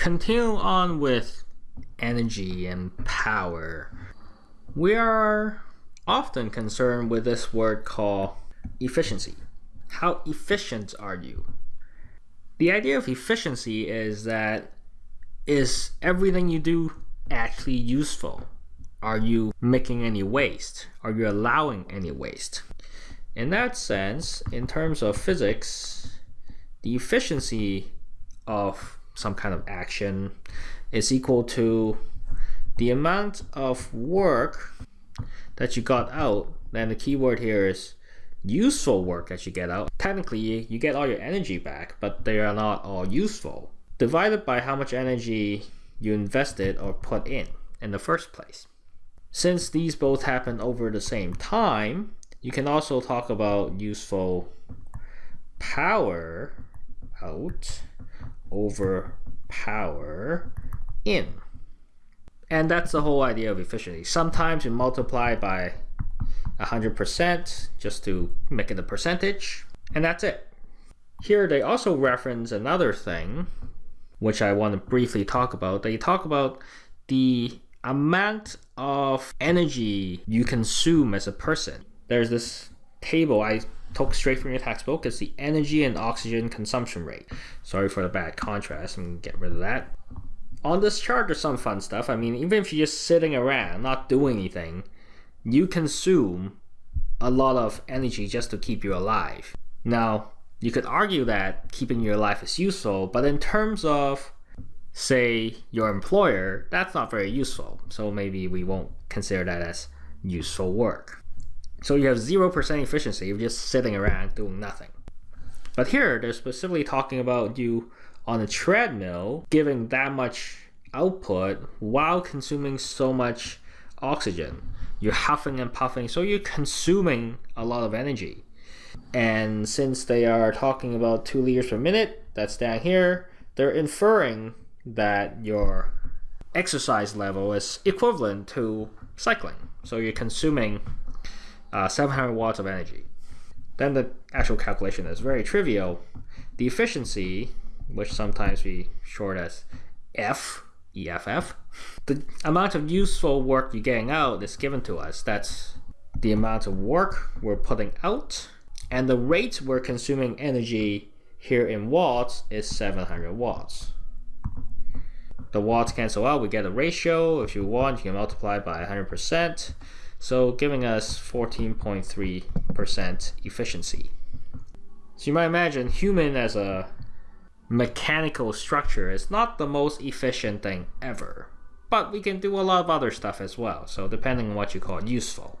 continue on with energy and power. We are often concerned with this word called efficiency. How efficient are you? The idea of efficiency is that is everything you do actually useful? Are you making any waste? Are you allowing any waste? In that sense, in terms of physics, the efficiency of some kind of action is equal to the amount of work that you got out. Then the keyword here is useful work that you get out. Technically, you get all your energy back, but they are not all useful. Divided by how much energy you invested or put in in the first place. Since these both happen over the same time, you can also talk about useful power out over power in. And that's the whole idea of efficiency. Sometimes you multiply by 100% just to make it a percentage, and that's it. Here they also reference another thing, which I want to briefly talk about. They talk about the amount of energy you consume as a person. There's this table I took straight from your textbook. It's the energy and oxygen consumption rate. Sorry for the bad contrast. I'm gonna get rid of that. On this chart, there's some fun stuff. I mean, even if you're just sitting around, not doing anything, you consume a lot of energy just to keep you alive. Now, you could argue that keeping you alive is useful, but in terms of, say, your employer, that's not very useful. So maybe we won't consider that as useful work. So you have 0% efficiency, you're just sitting around doing nothing. But here, they're specifically talking about you on a treadmill giving that much output while consuming so much oxygen. You're huffing and puffing, so you're consuming a lot of energy. And since they are talking about 2 liters per minute, that's down here, they're inferring that your exercise level is equivalent to cycling. So you're consuming uh, 700 watts of energy. Then the actual calculation is very trivial. The efficiency, which sometimes we short as F, EFF, the amount of useful work you're getting out is given to us. That's the amount of work we're putting out, and the rate we're consuming energy here in watts is 700 watts. The watts cancel out, we get a ratio. If you want, you can multiply by 100%. So giving us 14.3% efficiency. So you might imagine human as a mechanical structure is not the most efficient thing ever. But we can do a lot of other stuff as well, so depending on what you call useful.